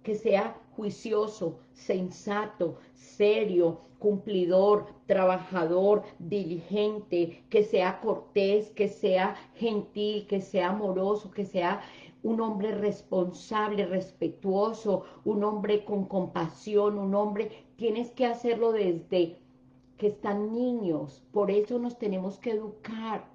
que sea juicioso, sensato, serio, cumplidor, trabajador, diligente, que sea cortés, que sea gentil, que sea amoroso, que sea un hombre responsable, respetuoso, un hombre con compasión, un hombre, tienes que hacerlo desde que están niños, por eso nos tenemos que educar,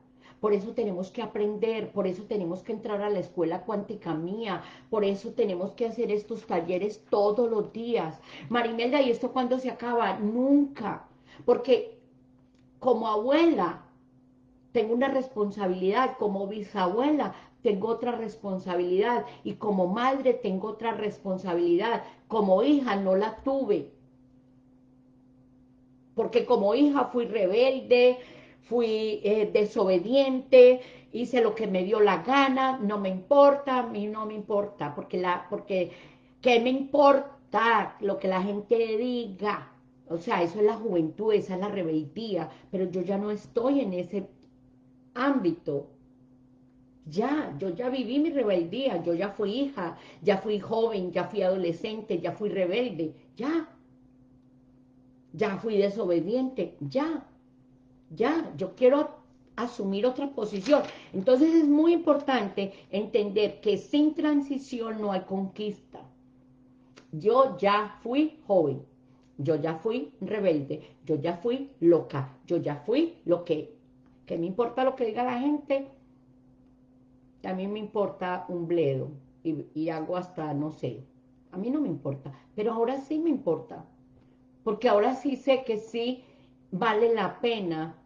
por eso tenemos que aprender, por eso tenemos que entrar a la escuela cuántica mía, por eso tenemos que hacer estos talleres todos los días. Marimelda, ¿y esto cuándo se acaba? Nunca, porque como abuela tengo una responsabilidad, como bisabuela tengo otra responsabilidad y como madre tengo otra responsabilidad, como hija no la tuve, porque como hija fui rebelde, fui eh, desobediente, hice lo que me dio la gana, no me importa, a mí no me importa, porque, la, porque ¿qué me importa lo que la gente diga? O sea, eso es la juventud, esa es la rebeldía, pero yo ya no estoy en ese ámbito. Ya, yo ya viví mi rebeldía, yo ya fui hija, ya fui joven, ya fui adolescente, ya fui rebelde, ya. Ya fui desobediente, ya ya, yo quiero asumir otra posición. Entonces es muy importante entender que sin transición no hay conquista. Yo ya fui joven, yo ya fui rebelde, yo ya fui loca, yo ya fui lo que, que me importa lo que diga la gente, a mí me importa un bledo y, y hago hasta, no sé, a mí no me importa, pero ahora sí me importa, porque ahora sí sé que sí vale la pena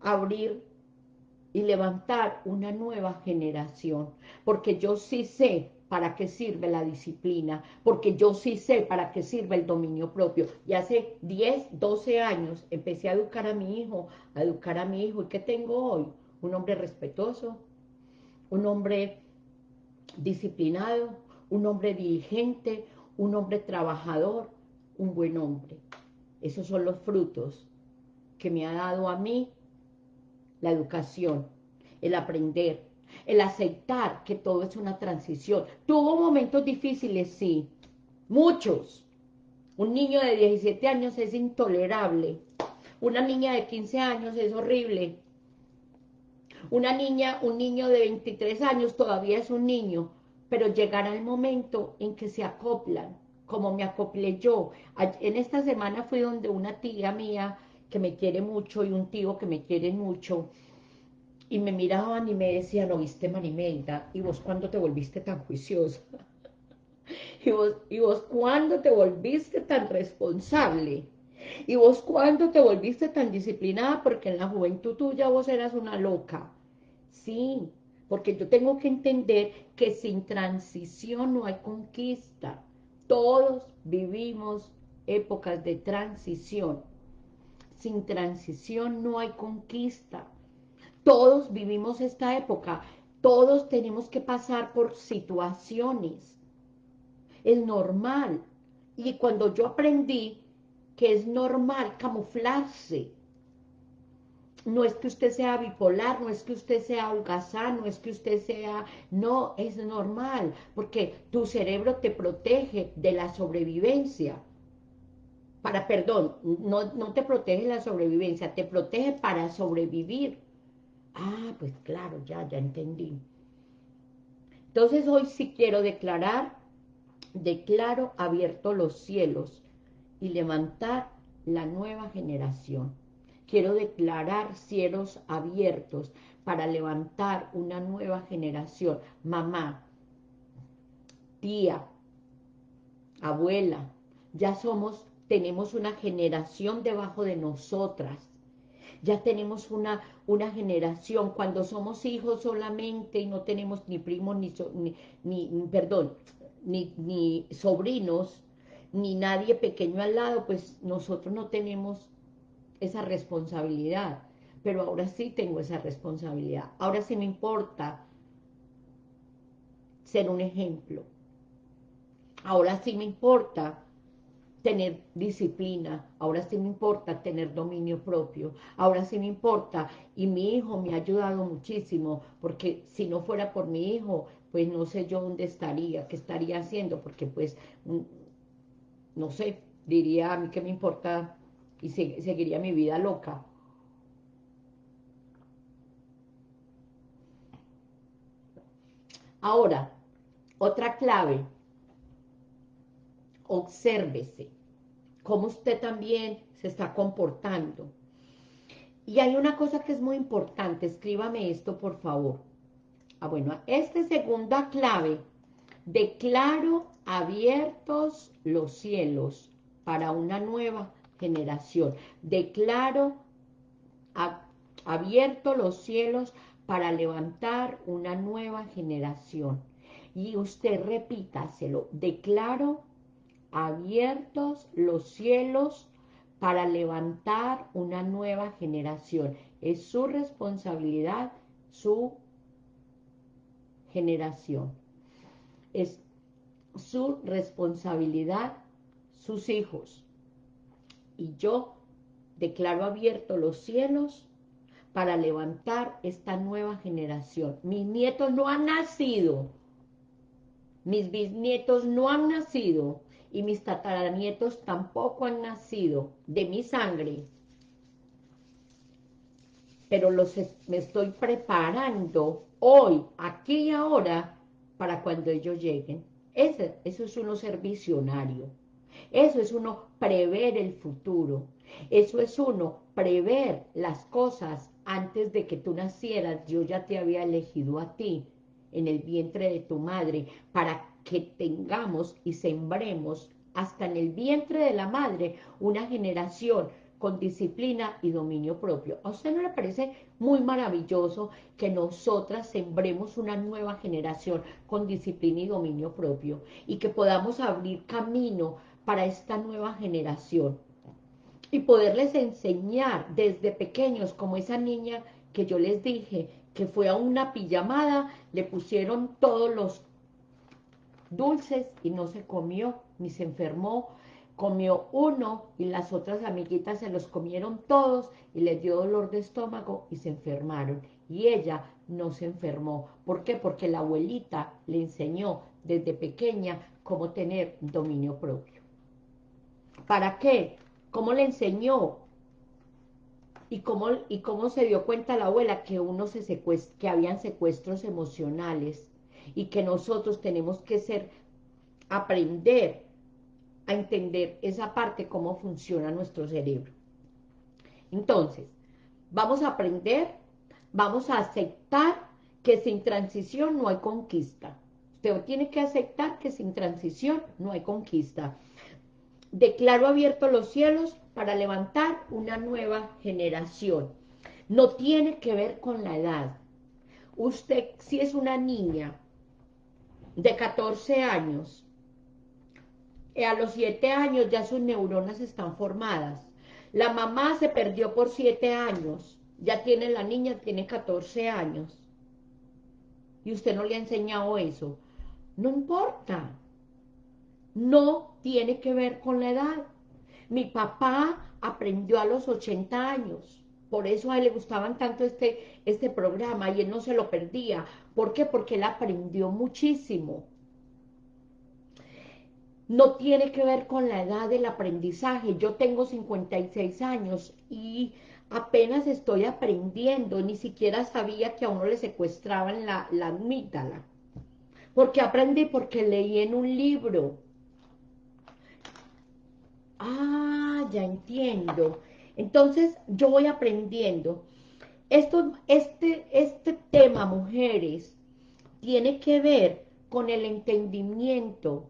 abrir y levantar una nueva generación, porque yo sí sé para qué sirve la disciplina, porque yo sí sé para qué sirve el dominio propio. Y hace 10, 12 años empecé a educar a mi hijo, a educar a mi hijo, ¿y qué tengo hoy? Un hombre respetuoso, un hombre disciplinado, un hombre diligente, un hombre trabajador, un buen hombre. Esos son los frutos que me ha dado a mí la educación, el aprender, el aceptar que todo es una transición. Tuvo momentos difíciles, sí, muchos. Un niño de 17 años es intolerable, Una niña de 15 años es horrible. Una niña, un niño de 23 años todavía es un niño, pero llegará el momento en que se acoplan, como me acoplé yo. En esta semana fui donde una tía mía que me quiere mucho y un tío que me quiere mucho, y me miraban y me decían, ¿no viste Marimelda? ¿Y vos cuándo te volviste tan juiciosa? ¿Y vos, ¿Y vos cuándo te volviste tan responsable? ¿Y vos cuándo te volviste tan disciplinada? Porque en la juventud tuya vos eras una loca. Sí, porque yo tengo que entender que sin transición no hay conquista. Todos vivimos épocas de transición. Sin transición no hay conquista. Todos vivimos esta época. Todos tenemos que pasar por situaciones. Es normal. Y cuando yo aprendí que es normal camuflarse, no es que usted sea bipolar, no es que usted sea holgazán, no es que usted sea... No, es normal, porque tu cerebro te protege de la sobrevivencia. Para, perdón, no, no te protege la sobrevivencia, te protege para sobrevivir. Ah, pues claro, ya, ya entendí. Entonces hoy sí quiero declarar, declaro abierto los cielos y levantar la nueva generación. Quiero declarar cielos abiertos para levantar una nueva generación. Mamá, tía, abuela, ya somos, tenemos una generación debajo de nosotras ya tenemos una, una generación, cuando somos hijos solamente y no tenemos ni primos, ni, ni, perdón, ni, ni sobrinos, ni nadie pequeño al lado, pues nosotros no tenemos esa responsabilidad. Pero ahora sí tengo esa responsabilidad. Ahora sí me importa ser un ejemplo. Ahora sí me importa tener disciplina, ahora sí me importa tener dominio propio, ahora sí me importa, y mi hijo me ha ayudado muchísimo, porque si no fuera por mi hijo, pues no sé yo dónde estaría, qué estaría haciendo, porque pues, mm, no sé, diría a mí que me importa y seguiría mi vida loca. Ahora, otra clave, obsérvese cómo usted también se está comportando. Y hay una cosa que es muy importante, escríbame esto por favor. Ah, bueno, esta segunda clave, declaro abiertos los cielos para una nueva generación. Declaro abiertos los cielos para levantar una nueva generación. Y usted repítaselo, declaro abiertos los cielos para levantar una nueva generación. Es su responsabilidad, su generación. Es su responsabilidad, sus hijos. Y yo declaro abiertos los cielos para levantar esta nueva generación. Mis nietos no han nacido, mis bisnietos no han nacido, y mis tataranietos tampoco han nacido de mi sangre, pero me estoy preparando hoy, aquí y ahora, para cuando ellos lleguen. Ese, eso es uno ser visionario. Eso es uno prever el futuro. Eso es uno prever las cosas antes de que tú nacieras. Yo ya te había elegido a ti en el vientre de tu madre para que tengamos y sembremos hasta en el vientre de la madre una generación con disciplina y dominio propio. ¿A usted no le parece muy maravilloso que nosotras sembremos una nueva generación con disciplina y dominio propio y que podamos abrir camino para esta nueva generación y poderles enseñar desde pequeños como esa niña que yo les dije que fue a una pijamada, le pusieron todos los dulces y no se comió ni se enfermó, comió uno y las otras amiguitas se los comieron todos y les dio dolor de estómago y se enfermaron. Y ella no se enfermó. ¿Por qué? Porque la abuelita le enseñó desde pequeña cómo tener dominio propio. ¿Para qué? ¿Cómo le enseñó? y cómo, y cómo se dio cuenta la abuela que uno se que habían secuestros emocionales y que nosotros tenemos que ser, aprender a entender esa parte, cómo funciona nuestro cerebro. Entonces, vamos a aprender, vamos a aceptar que sin transición no hay conquista. Usted tiene que aceptar que sin transición no hay conquista. Declaro abierto los cielos para levantar una nueva generación. No tiene que ver con la edad. Usted, si es una niña de 14 años, eh, a los 7 años ya sus neuronas están formadas. La mamá se perdió por 7 años, ya tiene la niña, tiene 14 años. Y usted no le ha enseñado eso. No importa. No tiene que ver con la edad. Mi papá aprendió a los 80 años. Por eso a él le gustaban tanto este, este programa y él no se lo perdía. ¿Por qué? Porque él aprendió muchísimo. No tiene que ver con la edad del aprendizaje. Yo tengo 56 años y apenas estoy aprendiendo. Ni siquiera sabía que a uno le secuestraban la, la amígdala. Porque aprendí porque leí en un libro Ah, ya entiendo. Entonces, yo voy aprendiendo. Esto, este, este tema, mujeres, tiene que ver con el entendimiento,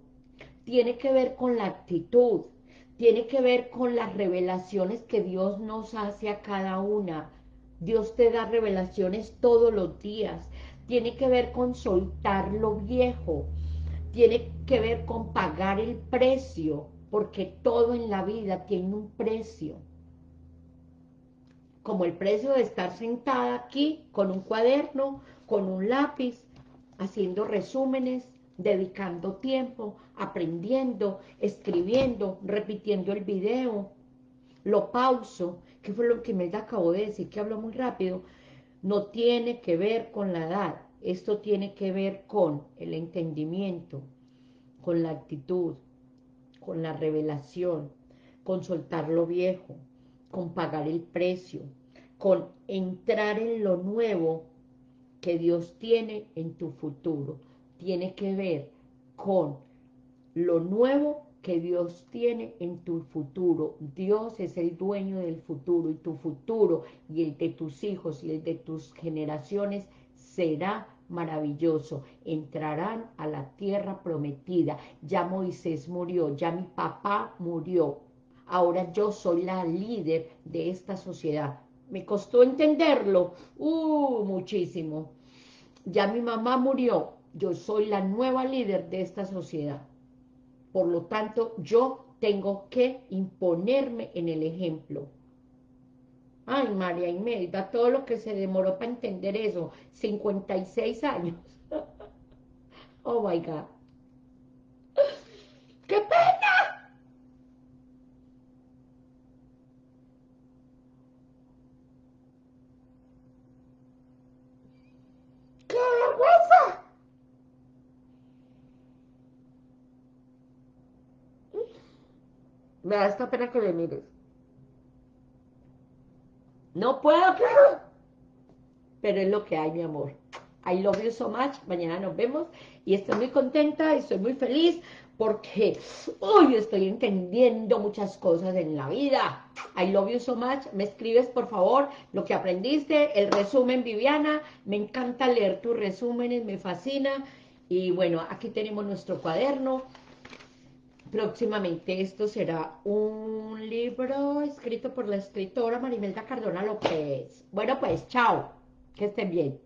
tiene que ver con la actitud, tiene que ver con las revelaciones que Dios nos hace a cada una. Dios te da revelaciones todos los días. Tiene que ver con soltar lo viejo. Tiene que ver con pagar el precio porque todo en la vida tiene un precio. Como el precio de estar sentada aquí con un cuaderno, con un lápiz, haciendo resúmenes, dedicando tiempo, aprendiendo, escribiendo, repitiendo el video, lo pauso, que fue lo que me acabo de decir, que hablo muy rápido, no tiene que ver con la edad, esto tiene que ver con el entendimiento, con la actitud, con la revelación, con soltar lo viejo, con pagar el precio, con entrar en lo nuevo que Dios tiene en tu futuro. Tiene que ver con lo nuevo que Dios tiene en tu futuro. Dios es el dueño del futuro y tu futuro y el de tus hijos y el de tus generaciones será maravilloso, entrarán a la tierra prometida, ya Moisés murió, ya mi papá murió, ahora yo soy la líder de esta sociedad. Me costó entenderlo, uh, muchísimo. Ya mi mamá murió, yo soy la nueva líder de esta sociedad. Por lo tanto, yo tengo que imponerme en el ejemplo. Ay, María Imelda, todo lo que se demoró para entender eso, 56 años. oh my God. ¡Qué pena! ¡Qué vergüenza! Me da esta pena que le mires. No puedo, pero es lo que hay, mi amor. I love you so much. Mañana nos vemos y estoy muy contenta y estoy muy feliz porque hoy estoy entendiendo muchas cosas en la vida. I love you so much. Me escribes, por favor, lo que aprendiste, el resumen, Viviana. Me encanta leer tus resúmenes, me fascina. Y bueno, aquí tenemos nuestro cuaderno próximamente esto será un libro escrito por la escritora Marimelda Cardona López. Bueno, pues, chao. Que estén bien.